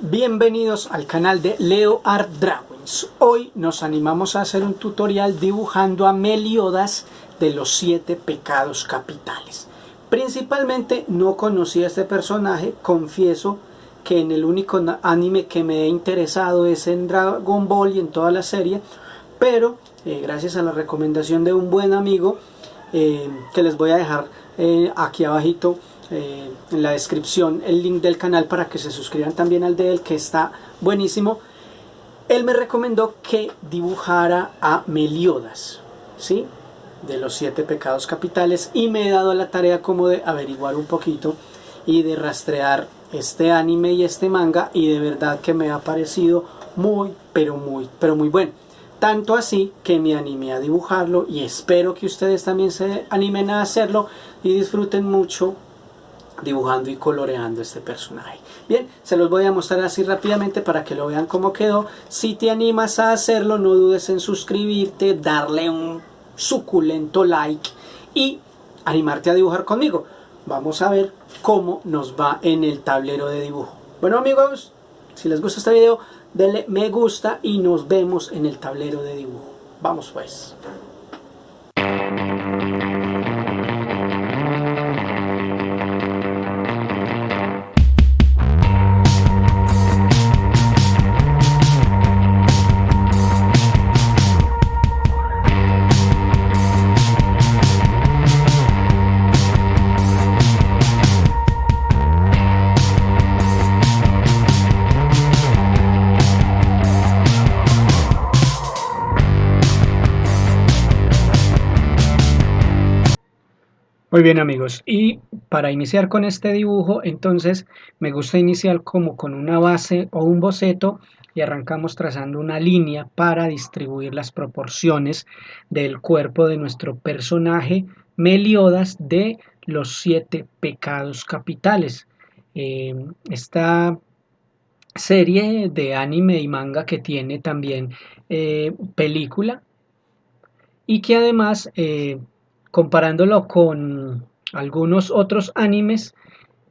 Bienvenidos al canal de Leo Art Drawings. Hoy nos animamos a hacer un tutorial dibujando a Meliodas de los siete pecados capitales. Principalmente no conocía a este personaje, confieso que en el único anime que me he interesado es en Dragon Ball y en toda la serie, pero eh, gracias a la recomendación de un buen amigo eh, que les voy a dejar eh, aquí abajito eh, en la descripción el link del canal para que se suscriban también al de él que está buenísimo él me recomendó que dibujara a Meliodas ¿sí? de los siete pecados capitales y me he dado la tarea como de averiguar un poquito y de rastrear este anime y este manga y de verdad que me ha parecido muy pero muy pero muy bueno tanto así que me animé a dibujarlo y espero que ustedes también se animen a hacerlo y disfruten mucho dibujando y coloreando este personaje. Bien, se los voy a mostrar así rápidamente para que lo vean cómo quedó. Si te animas a hacerlo, no dudes en suscribirte, darle un suculento like y animarte a dibujar conmigo. Vamos a ver cómo nos va en el tablero de dibujo. Bueno amigos, si les gusta este video, denle me gusta y nos vemos en el tablero de dibujo. Vamos pues. Muy bien amigos, y para iniciar con este dibujo, entonces me gusta iniciar como con una base o un boceto y arrancamos trazando una línea para distribuir las proporciones del cuerpo de nuestro personaje Meliodas de los siete pecados capitales. Eh, esta serie de anime y manga que tiene también eh, película y que además eh, comparándolo con algunos otros animes,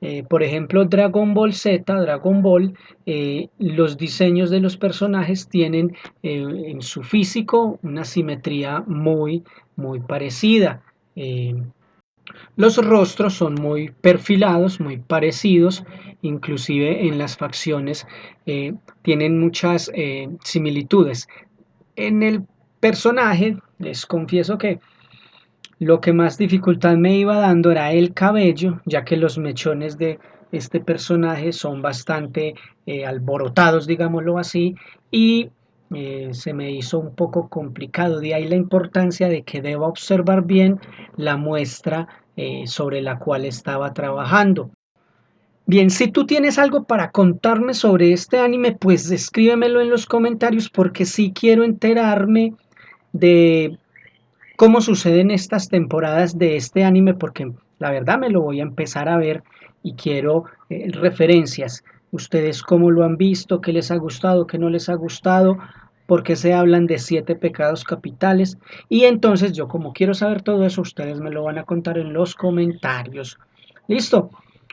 eh, por ejemplo Dragon Ball Z, Dragon Ball, eh, los diseños de los personajes tienen eh, en su físico una simetría muy, muy parecida. los rostros son muy perfilados, muy parecidos, inclusive en las facciones tienen muchas similitudes. En el personaje, les confieso que lo que más dificultad me iba dando era el cabello, ya que los mechones de este personaje son bastante eh, alborotados, digámoslo así, y eh, se me hizo un poco complicado. De ahí la importancia de que deba observar bien la muestra eh, sobre la cual estaba trabajando. Bien, si tú tienes algo para contarme sobre este anime, pues escríbemelo en los comentarios porque sí quiero enterarme de cómo suceden estas temporadas de este anime porque la verdad me lo voy a empezar a ver y quiero eh, referencias. Ustedes cómo lo han visto, qué les ha gustado, qué no les ha gustado, por qué se hablan de siete pecados capitales. Y entonces yo como quiero saber todo eso, ustedes me lo van a contar en los comentarios. ¿Listo?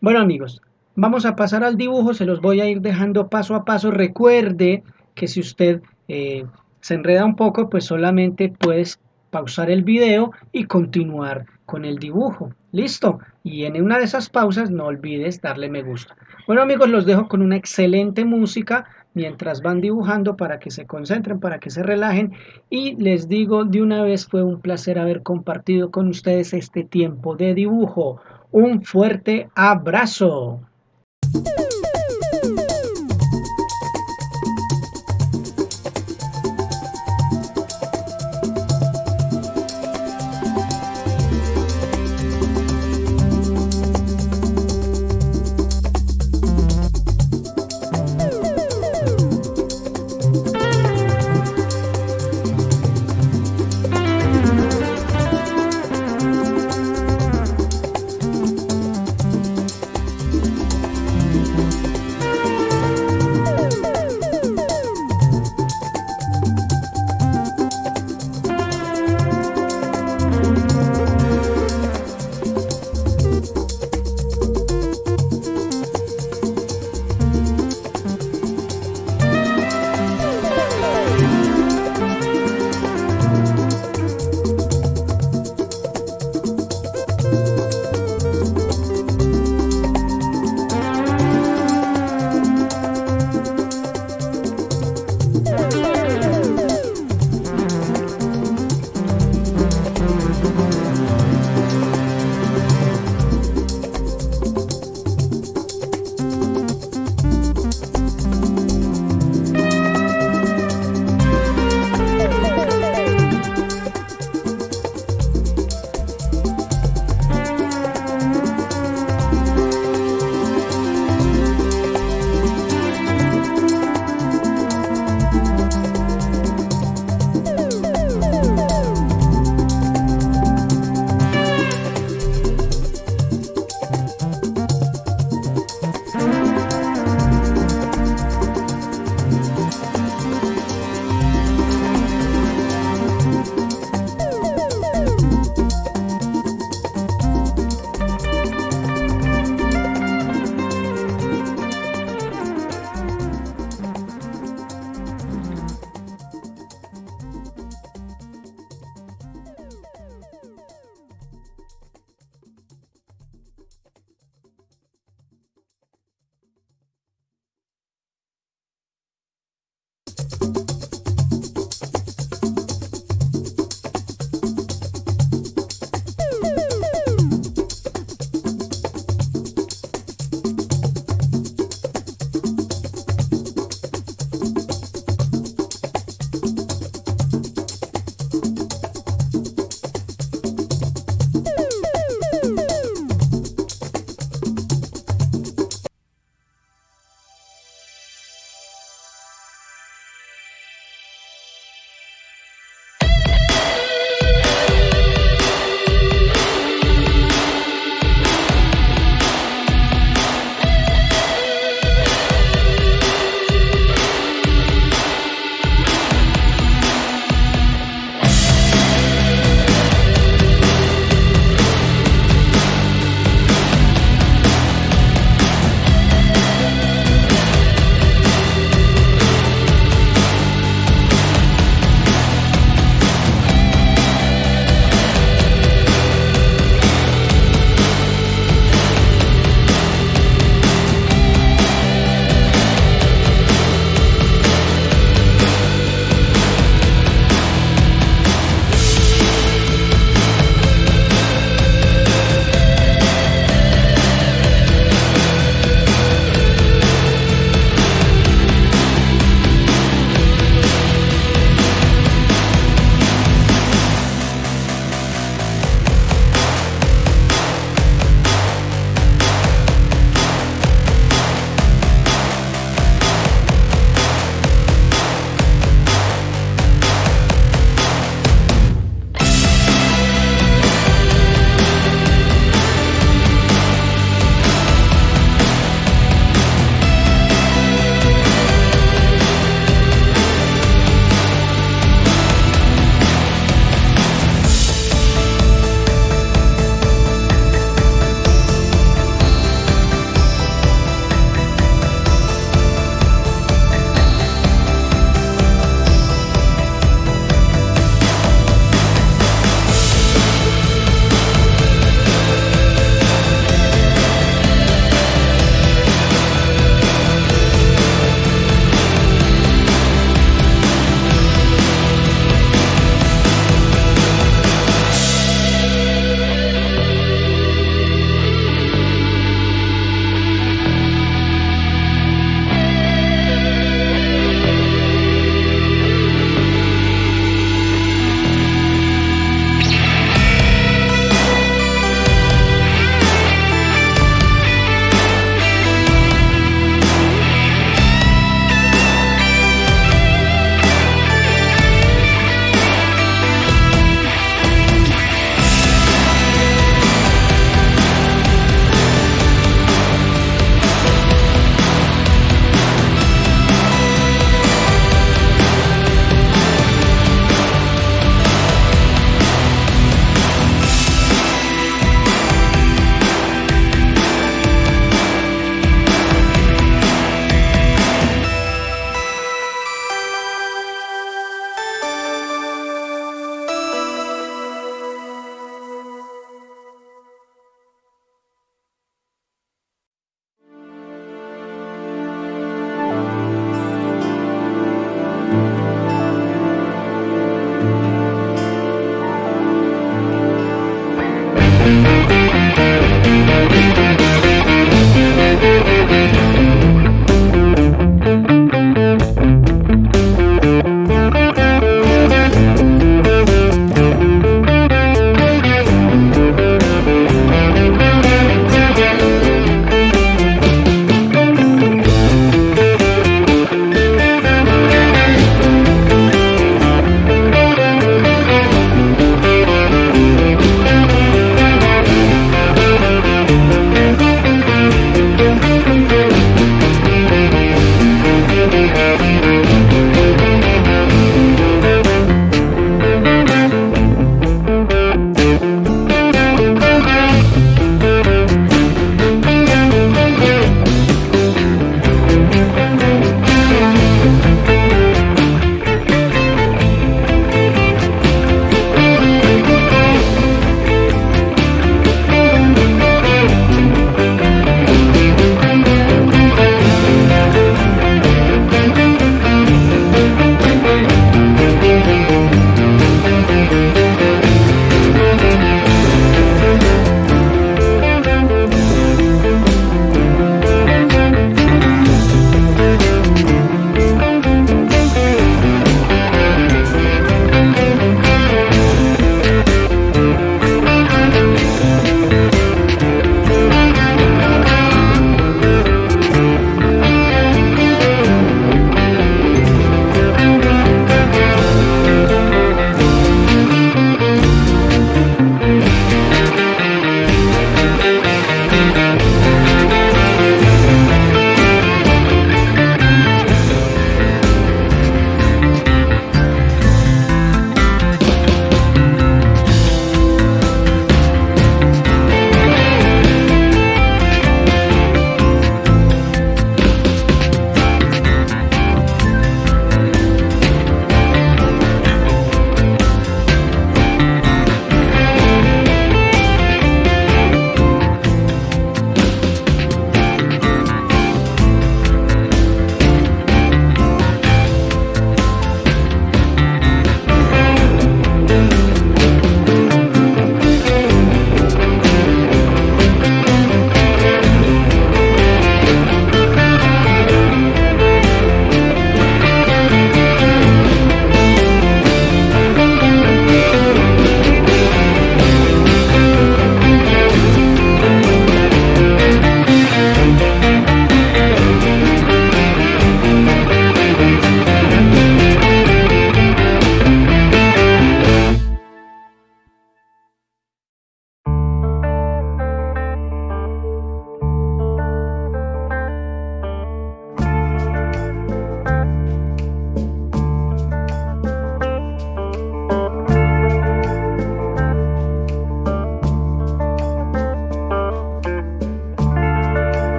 Bueno amigos, vamos a pasar al dibujo, se los voy a ir dejando paso a paso. Recuerde que si usted eh, se enreda un poco, pues solamente puedes pausar el video y continuar con el dibujo. ¿Listo? Y en una de esas pausas no olvides darle me gusta. Bueno amigos, los dejo con una excelente música mientras van dibujando para que se concentren, para que se relajen. Y les digo de una vez, fue un placer haber compartido con ustedes este tiempo de dibujo. Un fuerte abrazo.